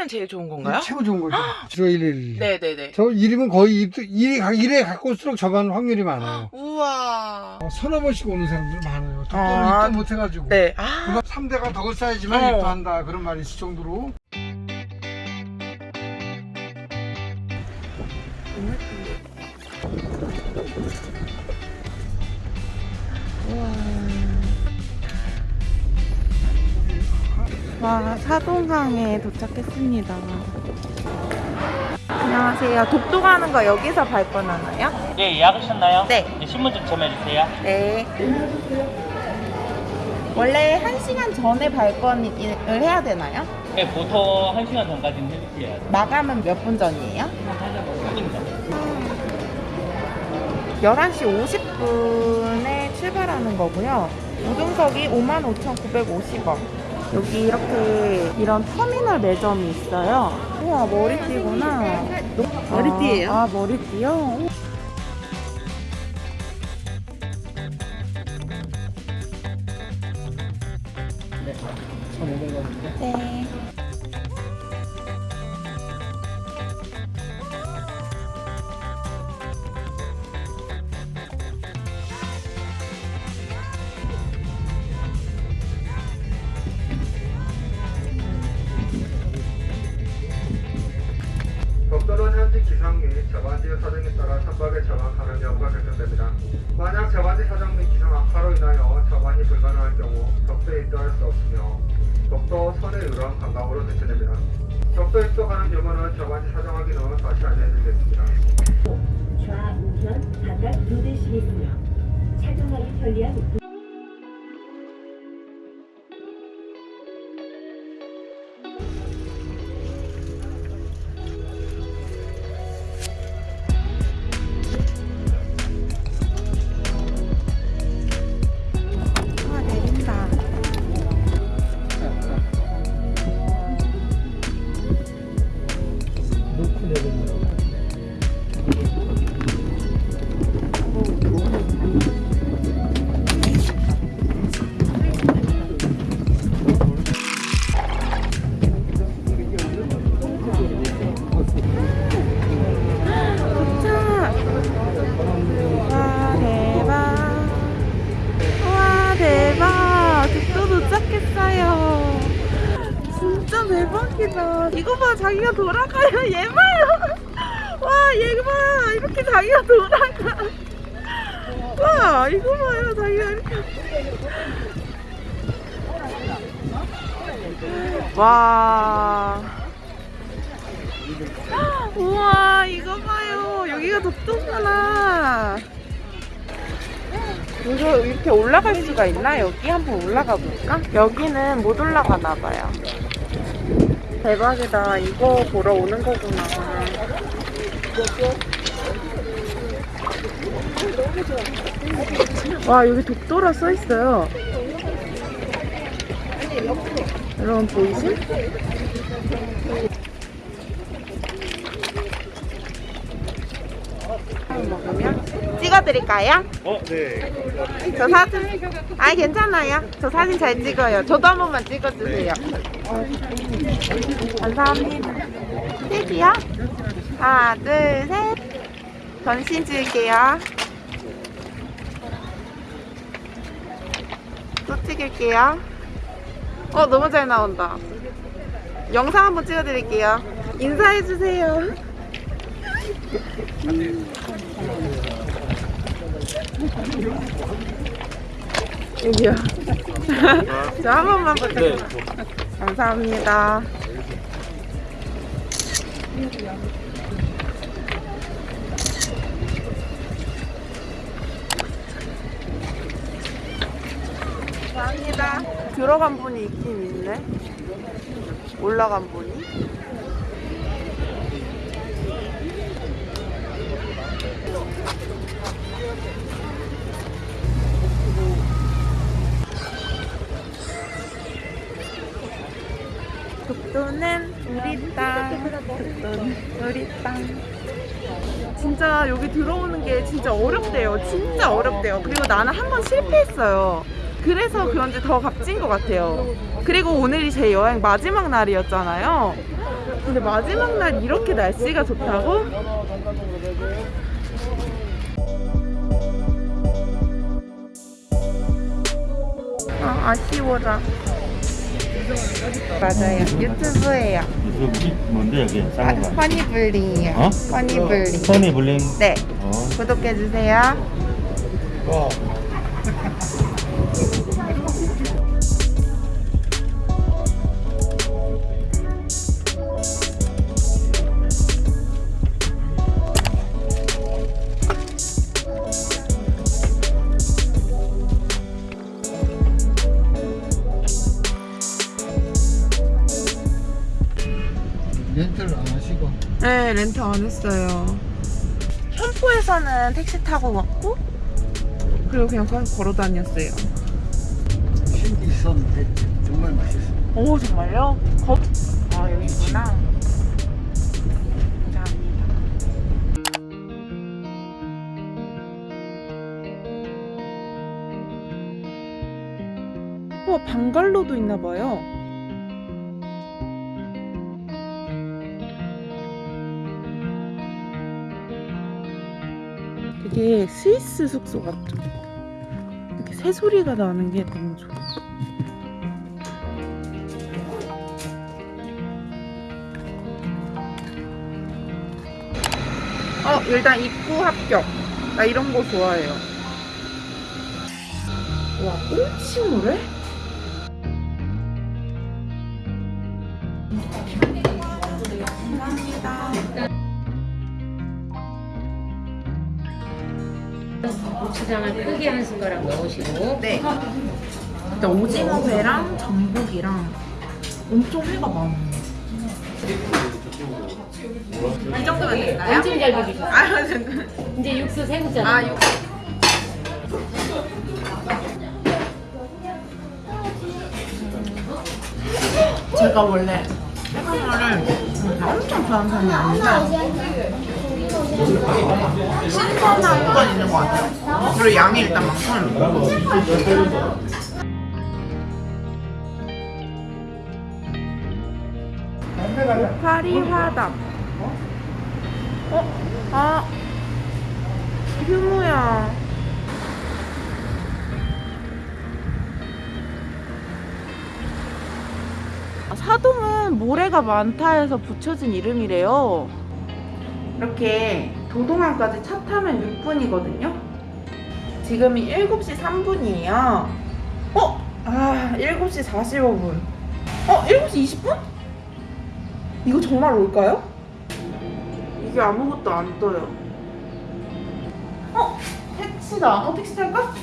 1이면 제일 좋은 건가요? 최고 좋은 거죠. 7월 1일. 네네네. 저 1이면 거의 입- 일에, 가- 일에 갖고 올수록 저반 확률이 많아요. 우와. 어, 서너 번씩 오는 사람들 많아요. 독도를 아, 입도 못해가지고. 네. 아. 누가 3대가 덕을 쌓야지만 어. 입도한다. 그런 말이 있을 정도로. 와, 사동항에 도착했습니다. 안녕하세요. 독도 가는 거 여기서 발권하나요? 네, 예약하셨나요? 네. 신분증 점해주세요. 네. 원래 1시간 전에 발권을 해야 되나요? 네, 보통 1시간 전까지는 해주세요. 마감은 몇 분 전이에요? 3분 전. 11시 50분에 출발하는 거고요. 우등석이 55,950원. 여기 이렇게 이런 터미널 매점이 있어요. 우와, 머리띠구나. 머리띠예요? 아, 아, 머리띠요? 네. 기상 및 저반지의 사정에 따라 선박의 저반 가능 여부가 결정됩니다. 만약 저반지 사정 및 기상 악화로 인하여 저반이 불가능할 경우 독도에 입도할 수 없으며 독도 선에 의한 관광으로 대체됩니다. 독도 입도 가능 여부는 저반지 사정 확인 후 다시 알려드리겠습니다. 좌우편 대씩 있으며 착용하기 편리한 자기가 돌아가요. 얘 봐요. 와얘 봐. 이렇게 자기가 돌아가. 와 이거 봐요 자기가 이렇게 와. 우와 이거 봐요. 여기가 독도구나. 이렇게 올라갈 수가 있나? 여기 한번 올라가 볼까? 여기는 못 올라가나 봐요. 대박이다. 이거 보러 오는 거구나. 와, 여기 독도라 써 있어요. 여러분 보이 실? 먹으면 찍어드릴까요? 어, 네. 저 사진 아 괜찮아요. 저 사진 잘 찍어요. 저도 한 번만 찍어주세요. 감사합니다. 셋이요? 하나 둘 셋. 전신 찍을게요. 또 찍을게요. 어 너무 잘 나온다. 영상 한번 찍어드릴게요. 인사해주세요 여기요. 저 한 번만 부탁드려요. 감사합니다. 감사합니다. 들어간 분이 있긴 있네. 올라간 분이. 독도는 우리 땅. 우리 땅. 진짜 여기 들어오는 게 진짜 어렵대요. 진짜 어렵대요. 그리고 나는 한 번 실패했어요. 그래서 그런지 더 값진 것 같아요. 그리고 오늘이 제 여행 마지막 날이었잖아요. 근데 마지막 날 이렇게 날씨가 좋다고? 아, 아쉬워라. 맞아요. 유튜브예요. 여기 뭔데 여기 아? 허니블링이요. 어? 허니블링. 선이 블링. 네. 어. 구독해주세요. 렌트를 안 하시고 네, 렌트 안 했어요. 현포에서는 택시 타고 왔고, 그리고 그냥 걸어 다녔어요. 신기 있었는데 정말 맛있어. 오, 정말요? 거... 아, 여기구나. 감사합니다. 우와, 방갈로도 있나봐요. 되게 스위스 숙소 같죠? 이렇게 새소리가 나는 게 너무 좋아. 어, 일단 입구 합격. 나 이런 거 좋아해요. 와, 꽁치물에? 고추장을 크게 한 숟가락 넣으시고 네. 일단 오징어 회랑 전복이랑 엄청 회가 많아. 이 정도면 될까요? 엄청 잘 비비셨어요. 아, 잠깐. 이제 육수 세우잖아요. 아, 육 제가 원래 해산물을 엄청 좋아하는 편이 아닌데 신선한 건 있는 것 같아요. 그리고 양이 일단 많고 파리 화답. 어? 아, 휴무야. 아, 사동은 모래가 많다 해서 붙여진 이름이래요. 이렇게 도동항까지 차 타면 6분이거든요. 지금이 7시 3분이에요. 어? 아, 7시 45분. 어, 7시 20분? 이거 정말 올까요? 이게 아무것도 안 떠요. 어? 택시다. 어, 택시 탈까?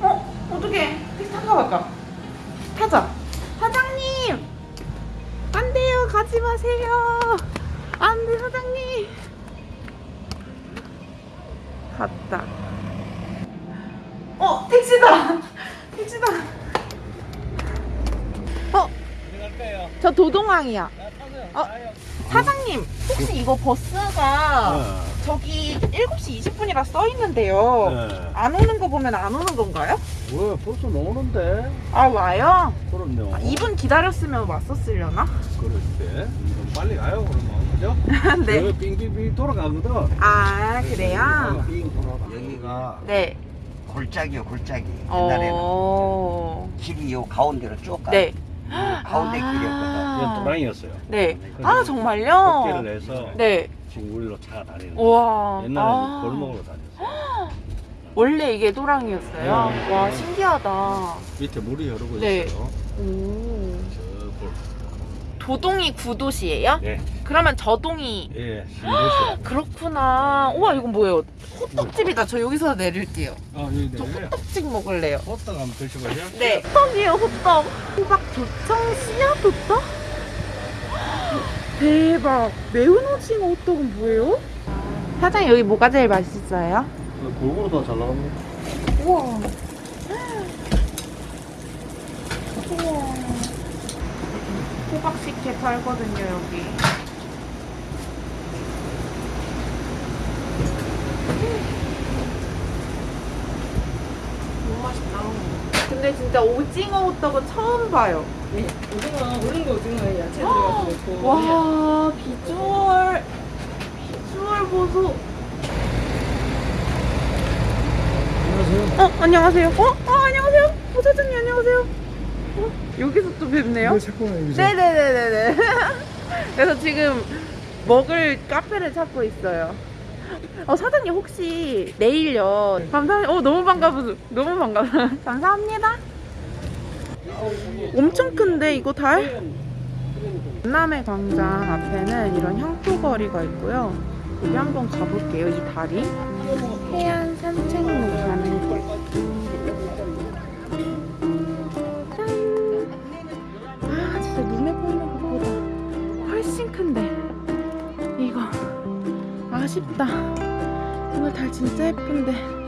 어? 어떻게 택시 탈까 말까? 타자. 사장님! 안 돼요. 가지 마세요. 안 돼, 사장님. 갔다. 어, 택시다. 택시다. 어? 저 도동항이야. 어? 사장님, 혹시 이거 버스가 저기 7시 20분이라 써 있는데요. 네. 안 오는 거 보면 안 오는 건가요? 왜 벌써 나오는데? 아, 와요? 그럼요. 아, 2분 기다렸으면 왔었으려나? 그럴 때좀 빨리 가요 그러면 그죠? 네. 여기 빙빙빙 돌아가거든. 아, 그래요? 빙 돌아가. 여기가 네. 골짜기요 골짜기 옛날에는 어. 길이 요 가운데로 쭉 가. 네. 가운데 길이었거든. 아. 도랑이었어요. 네. 아, 정말요? 걷기를 해서 네. 지금 우리로 차가 다니는. 우와. 옛날에는 아. 골목으로 다녔어요. 원래 이게 도랑이었어요? 네. 와, 신기하다. 밑에 물이 흐르고 네. 있어요. 오. 도동이 구도시예요? 네. 그러면 저동이 예, 신도시. 그렇구나. 우와 이건 뭐예요? 호떡집이다. 저 여기서 내릴게요. 아, 여기 저 내려요. 호떡집 먹을래요. 호떡 한번 드셔보세요. 네. 호떡이에요, 호떡. 호박 도청 씨앗 호떡? 대박. 매운 오징어 호떡은 뭐예요? 사장님 여기 뭐가 제일 맛있어요? 골고루 다 잘 나갑니다. 우와. 우와. 호박 식혜 팔거든요, 여기. 너무 맛있다. 근데 진짜 오징어 호떡은 처음 봐요. 네, 오징어 우는 거 오징어에 야채 들어가서 넣고. 와 비주얼 비주얼 보소. 안녕하세요. 어 안녕하세요. 어, 어 안녕하세요. 부사장님 안녕하세요. 어, 여기서 또 뵙네요. 여기서. 네네네네네. 그래서 지금 먹을 카페를 찾고 있어요. 어 사장님 혹시 내일요? 감사합니다. 어 너무 반가워. 너무 반가워. 감사합니다. 엄청 큰데 이거 달? 남의 광장 앞에는 이런 향토거리가 있고요. 여기 한번 가볼게요. 이 다리. 해안 산책로 아쉽다. 오늘 달 진짜 예쁜데